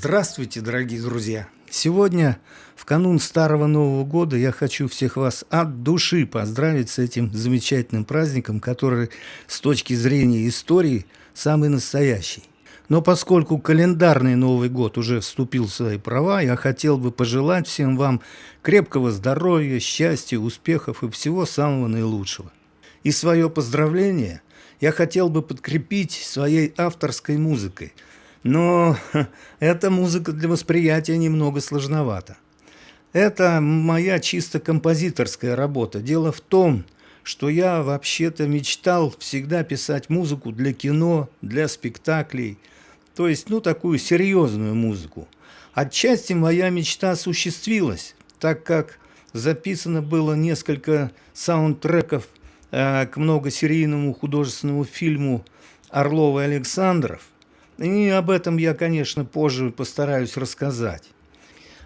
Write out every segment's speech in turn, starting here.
Здравствуйте, дорогие друзья! Сегодня, в канун Старого Нового Года, я хочу всех вас от души поздравить с этим замечательным праздником, который с точки зрения истории самый настоящий. Но поскольку календарный Новый год уже вступил в свои права, я хотел бы пожелать всем вам крепкого здоровья, счастья, успехов и всего самого наилучшего. И свое поздравление я хотел бы подкрепить своей авторской музыкой – но эта музыка для восприятия немного сложновата. Это моя чисто композиторская работа. Дело в том, что я вообще-то мечтал всегда писать музыку для кино, для спектаклей, то есть, ну, такую серьезную музыку. Отчасти моя мечта осуществилась, так как записано было несколько саундтреков э, к многосерийному художественному фильму «Орлов и Александров», и об этом я, конечно, позже постараюсь рассказать.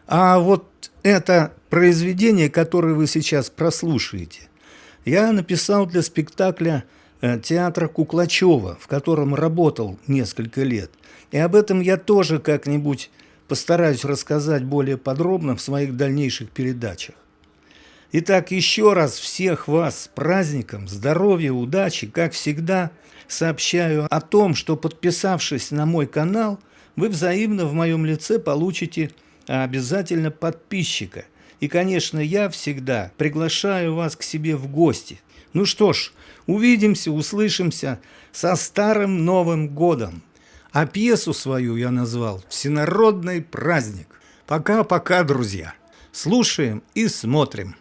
А вот это произведение, которое вы сейчас прослушаете, я написал для спектакля э, театра Куклачева, в котором работал несколько лет. И об этом я тоже как-нибудь постараюсь рассказать более подробно в своих дальнейших передачах. Итак, еще раз всех вас с праздником, здоровья, удачи, как всегда, сообщаю о том, что подписавшись на мой канал, вы взаимно в моем лице получите обязательно подписчика. И, конечно, я всегда приглашаю вас к себе в гости. Ну что ж, увидимся, услышимся со Старым Новым Годом. А пьесу свою я назвал «Всенародный праздник». Пока-пока, друзья. Слушаем и смотрим.